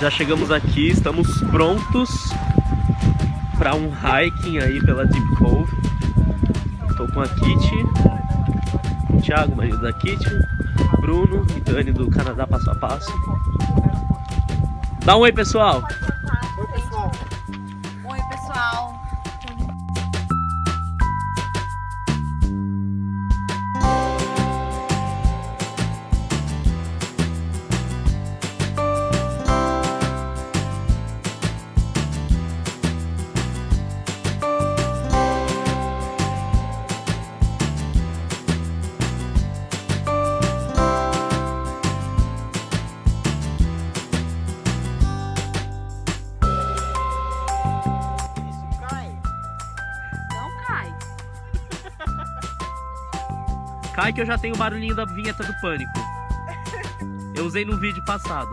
Já chegamos aqui, estamos prontos para um hiking aí pela Deep Cove. Estou com a Kitty, o Thiago, marido da Kitty, Bruno e Dani do Canadá Passo a Passo. Dá um oi, pessoal! Cai que eu já tenho o barulhinho da vinheta do pânico. Eu usei no vídeo passado.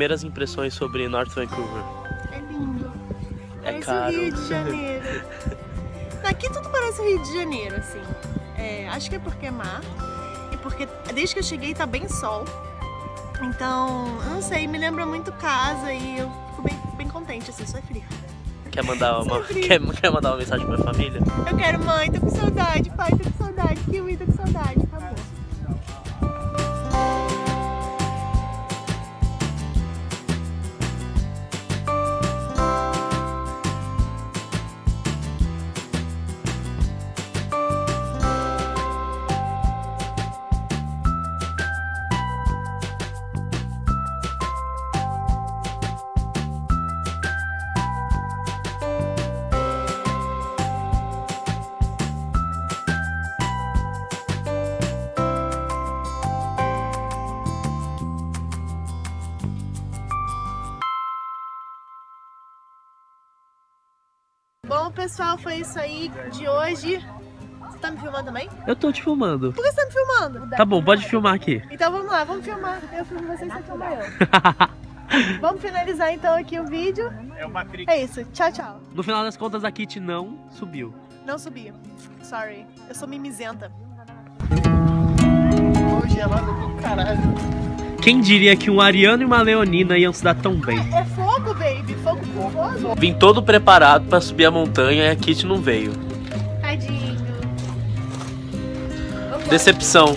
Primeiras impressões sobre North Vancouver. É lindo. É Parece caro. o Rio de Janeiro. Aqui tudo parece o Rio de Janeiro, assim. É, acho que é porque é mar. E porque desde que eu cheguei tá bem sol. Então, não sei, me lembra muito casa e eu fico bem, bem contente, assim, só é frio. Quer mandar uma, quer, quer mandar uma mensagem pra família? Eu quero mãe, tô com saudade, Bom, pessoal, foi isso aí de hoje. Você tá me filmando também? Eu tô te filmando. Por que você tá me filmando? Tá bom, pode filmar aqui. Então vamos lá, vamos filmar. Eu filmo você e você filma eu. vamos finalizar então aqui o vídeo. É Matrix. É isso, tchau, tchau. No final das contas, a Kitty não subiu. Não subi. Sorry. Eu sou mimizenta. Ô, gelado do caralho. Quem diria que um Ariano e uma Leonina iam se dar tão bem? É fogo, Vim todo preparado pra subir a montanha e a Kitty não veio. Tadinho. Decepção.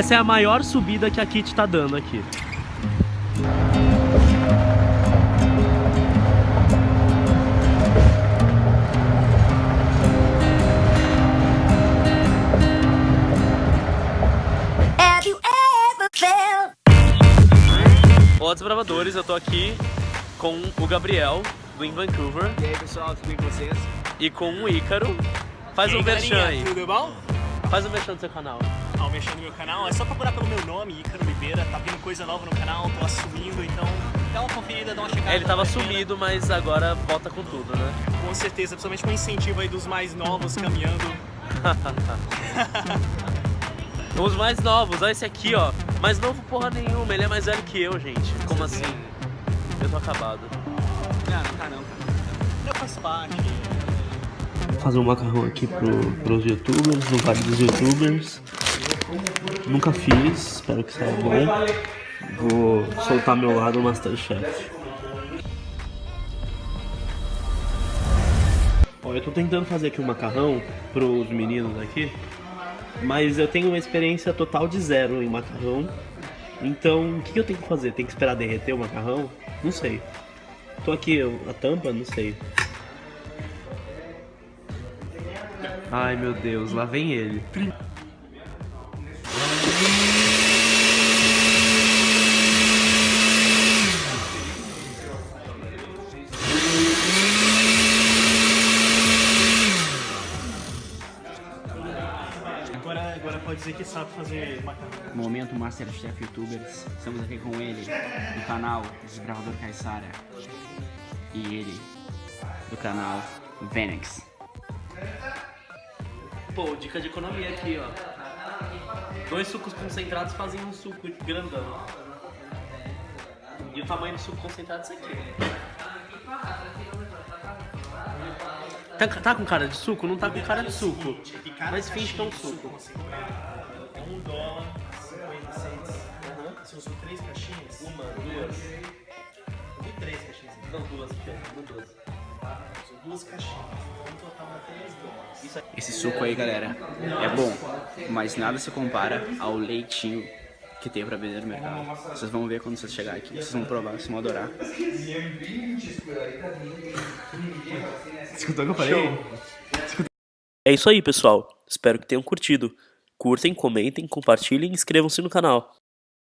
Essa é a maior subida que a Kitty tá dando aqui. Have you ever felt Olá, desbravadores, eu tô aqui com o Gabriel, do In Vancouver, E aí, pessoal, tudo bem com vocês? e com o Ícaro. Faz E um merchan aí. Tudo bom? Faz um merchan do seu canal. Ao mexendo no meu canal, é só procurar pelo meu nome, Ícaro Oliveira. Tá vindo coisa nova no canal, tô assumindo, então dá uma conferida, dá uma checada. É, ele tava sumido, mas agora volta com tudo, né? Com certeza, principalmente com o incentivo aí dos mais novos caminhando. Os mais novos, olha esse aqui, ó. Mais novo porra nenhuma, ele é mais velho que eu, gente. Como assim? Eu tô acabado. Não, não tá não, cara. Eu faço parte. Vou fazer um macarrão aqui pro, pros youtubers, no vale dos youtubers. Nunca fiz, espero que saia bom. Vou soltar meu lado Masterchef. Ó, eu tô tentando fazer aqui um macarrão pros meninos aqui, mas eu tenho uma experiência total de zero em macarrão. Então, o que eu tenho que fazer? Tem que esperar derreter o macarrão? Não sei. Tô aqui, a tampa? Não sei. Ai meu Deus, lá vem ele. Agora, agora pode dizer que sabe fazer macarrão. Momento Masterchef Youtubers. Estamos aqui com ele, do canal Desbravador Caissara. E ele, do canal Venex. Pô, dica de economia aqui, ó. Dois sucos concentrados fazem um suco grandão. E o tamanho do suco concentrado é esse aqui. Tá, tá com cara de suco? Não tá com cara de suco. Mas finge que é um suco. É um dólar, 50 cents. Se eu sou três caixinhas, Uma, duas. eu vi três caixinhas. Não, duas. Não, duas. Duas caixinhas. No total dá 3 dólares. Esse suco aí, galera, é bom, mas nada se compara ao leitinho que tem pra vender no mercado. Vocês vão ver quando vocês chegarem aqui, vocês vão provar, vocês vão adorar. Escutou o que eu falei? É isso aí, pessoal. Espero que tenham curtido. Curtem, comentem, compartilhem e inscrevam-se no canal.